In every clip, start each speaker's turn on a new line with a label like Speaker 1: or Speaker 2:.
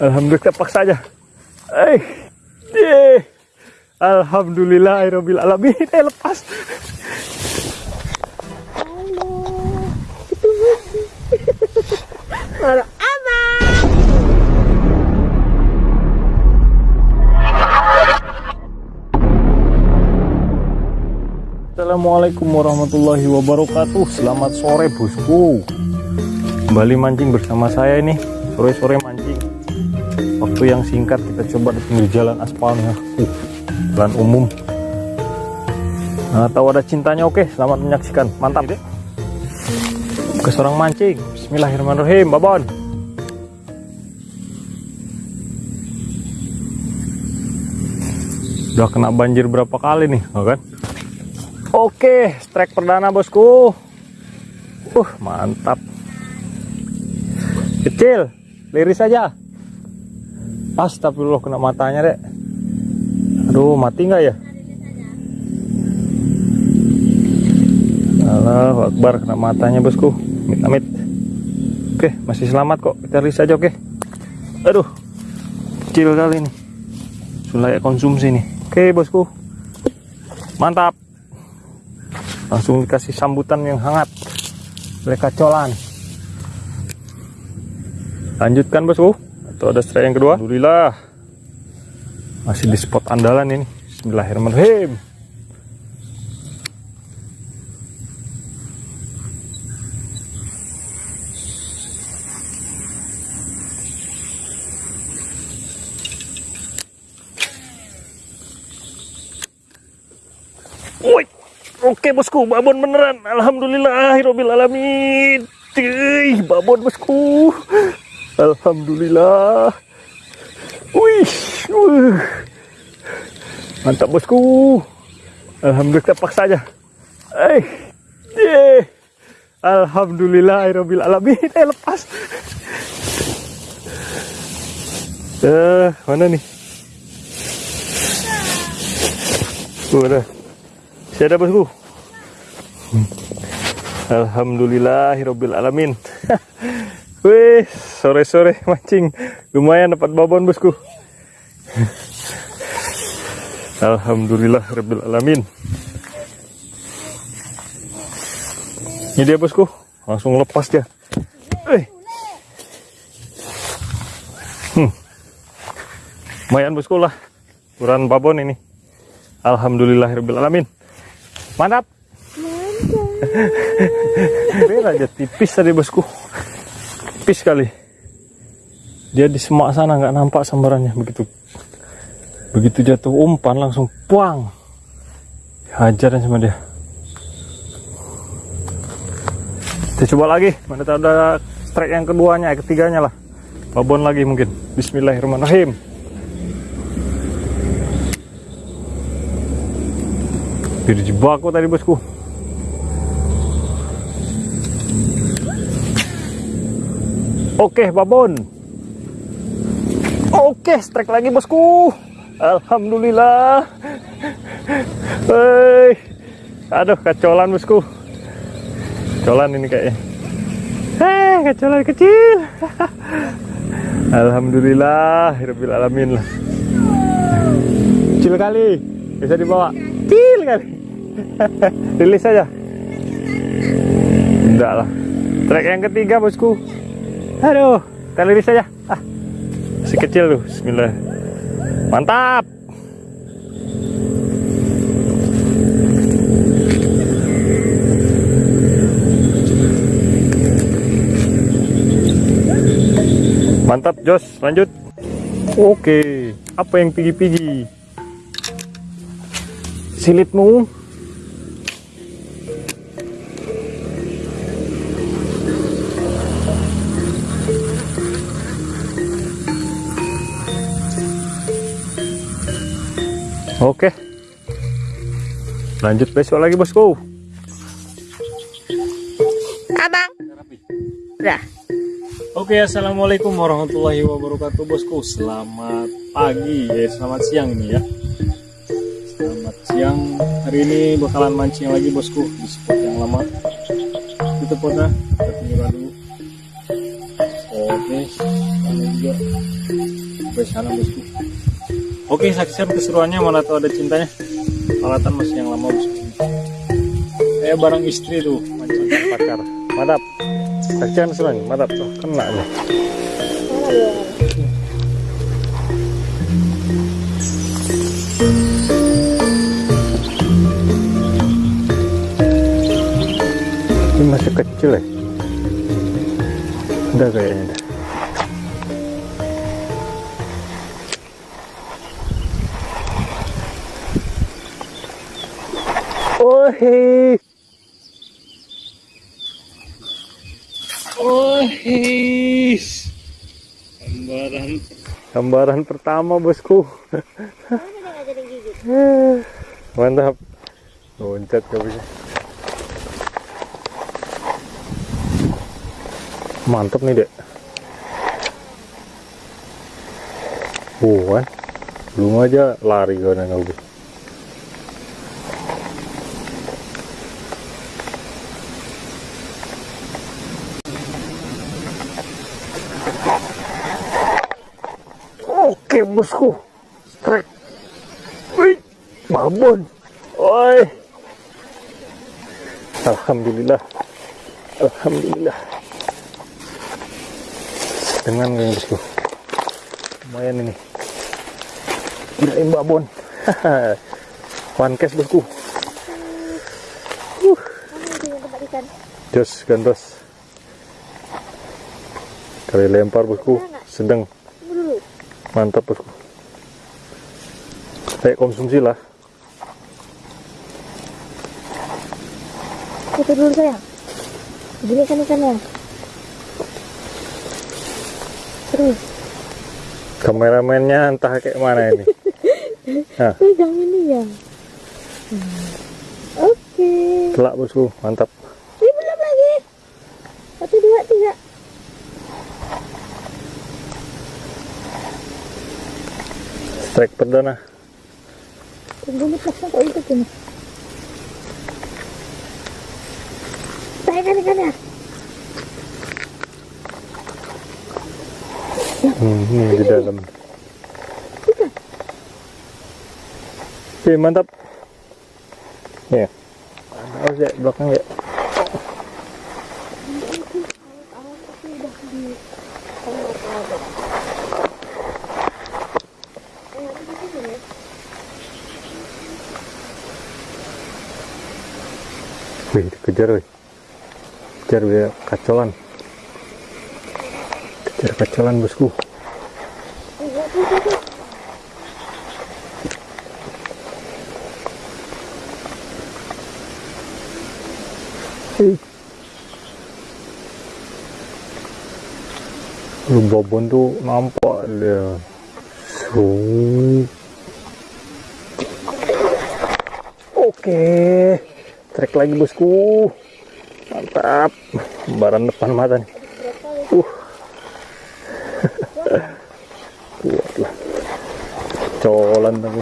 Speaker 1: Alhamdulillah paksa aja. Eh, ye. Alhamdulillah, Aerobil alamin. Eh, lepas.
Speaker 2: Baru aman.
Speaker 1: Assalamualaikum warahmatullahi wabarakatuh. Selamat sore, bosku. Kembali mancing bersama saya ini. Sore-sore mancing. Waktu yang singkat kita coba di pinggir jalan aspalnya. Uh, jalan umum. Nah, tahu ada cintanya oke. Selamat menyaksikan. Mantap deh. Ke seorang mancing. Bismillahirrahmanirrahim. Babon. Udah kena banjir berapa kali nih, oh kan? Oke, strike perdana bosku. Uh, mantap. Kecil, liris saja. Astagfirullah kena matanya, Dek. Aduh, mati nggak ya? Allahu Akbar kena matanya, bosku. Amit-amit. Oke, masih selamat kok. Kita liris saja, oke. Aduh. Kecil kali ini. Sulai konsumsi nih. Oke, bosku. Mantap langsung dikasih sambutan yang hangat oleh kacolan lanjutkan bosku atau ada strike yang kedua. Alhamdulillah. Masih di spot andalan ini. Bismillahirrahmanirrahim. Woi. Oke bosku, babon beneran. Alhamdulillah, alamin. Tih, babon bosku. Alhamdulillah. Wih. Mantap bosku. Alhamdulillah kita paksa aja. Eh, eh. Alhamdulillah, alamin. Eh, lepas. Eh, mana nih? Udah. Saya ada bosku. Alhamdulillahirabbil alamin. Wih, sore-sore mancing lumayan dapat babon bosku. Alhamdulillahirabbil alamin. Ini dia bosku, langsung lepas dia. Eh. Hmm. Lumayan bosku lah, ukuran babon ini. Alhamdulillahirabbil alamin. Mantap. Mantap. aja tipis tadi bosku. Tipis sekali. Dia di semak sana nggak nampak sambarannya begitu. Begitu jatuh umpan langsung puang. Hajaran sama dia. Kita coba lagi. Mana tahu ada strike yang keduanya, ketiganya lah. Babon lagi mungkin. Bismillahirrahmanirrahim. Dijebak kok tadi bosku. Oke, babon. Oke, strike lagi bosku. Alhamdulillah. Hei. Aduh, kacolan bosku. Kacolan ini kayaknya. Hei, kacolan kecil. Alhamdulillah, Rabbil alamin lah. Kecil kali. Bisa dibawa. Kecil kali. rilis saja enggak lah trek yang ketiga bosku aduh kita rilis saja ah. Si kecil tuh bismillah. Mantap. Mantap Jos. Lanjut. Oke apa yang pigi-pigi? Silitmu Oke. Lanjut besok lagi bosku.
Speaker 2: Abang. Udah.
Speaker 1: Oke, assalamualaikum warahmatullahi wabarakatuh bosku. Selamat pagi, ya selamat siang nih ya. Selamat siang. Hari ini bakalan mancing lagi bosku di spot yang lama. Itu potnya kita tinggal dulu. Oke, sama juga sampai sana bosku oke saksikan keseruannya mana tahu ada cintanya. Alatan masih yang lama bosku kayak barang istri tuh macam pacar. Mantap saksikan keseruannya mantap tuh kena nih. Ini masih kecil ya? Udah kayaknya Oh Gambaran Gambaran pertama bosku. Mantap. Loncat gak Mantap nih dek. Kan Belum aja lari gue Oke bosku. Strike Wih Babon Oi. Alhamdulillah. Alhamdulillah. Dengan nih bosku. Lumayan ini. Kirain babon One cash bosku. Jos gandos. Kali lempar bosku. Sedang mantap bosku kayak konsumsi lah
Speaker 2: Foto dulu sayang. Gini kan ikannya. Terus.
Speaker 1: kameramennya entah kayak mana ini nah
Speaker 2: Pegang ini ya. Hmm. Oke.
Speaker 1: telak bosku mantap
Speaker 2: Ini belum lagi. Satu dua tiga.
Speaker 1: Strike perdana
Speaker 2: Tunggu lepasnya kok itu gini. Saya kan ikannya.
Speaker 1: hmm, ini di dalam oke mantap ya harus ya belakang ya Wih, dikejar wih. Kejar dia kacolan. Kejar kacolan bosku. Lu babon tuh nampak dia. Sung. Oke. Trek lagi bosku. Mantap. Lembaran depan mata nih. Uh. Kuat lah. Colan tapi.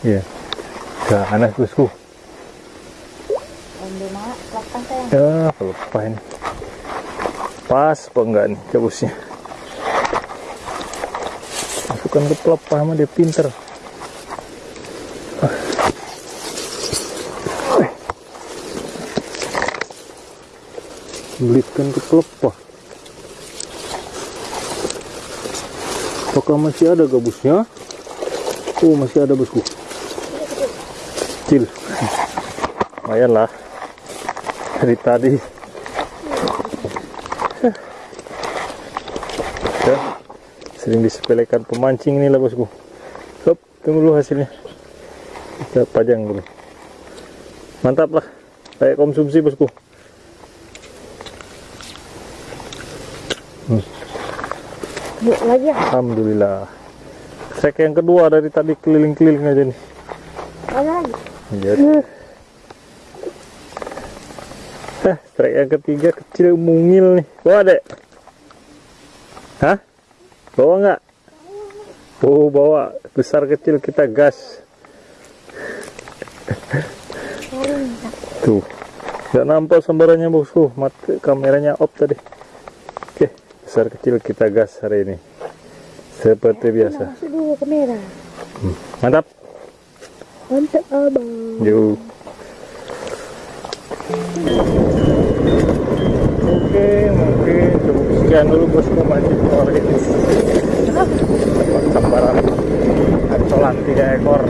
Speaker 1: Iya. Ganas bosku. Ya, pelepah ini. Pas apa enggak nih cabusnya? Masukkan ke pelepah sama dia pinter. Belitkan ke pelepah. Apakah masih ada gabusnya? Oh, masih ada bosku. Kecil. Lumayan lah dari tadi ya sering disepelekan pemancing ini lah bosku Hop, tunggu dulu hasilnya kita pajang dulu mantap lah kayak konsumsi bosku
Speaker 2: Yuk lagi ya.
Speaker 1: Alhamdulillah trek yang kedua dari tadi keliling-keliling aja nih
Speaker 2: Ada lagi.
Speaker 1: Jadi. Hah, trek yang ketiga kecil mungil nih. Bawa dek. Hah? Bawa nggak? Oh, bawa. Besar kecil kita gas. Tuh. Nggak nampak sambarannya bosku. Mat kameranya off tadi. Besar kecil kita gas hari ini. Seperti biasa.
Speaker 2: dulu kamera.
Speaker 1: mantap.
Speaker 2: Mantap abang.
Speaker 1: yuk oke mungkin cukup sekian dulu bosku. Mancing sore ini dapat gambaran. Ancolan tiga ekor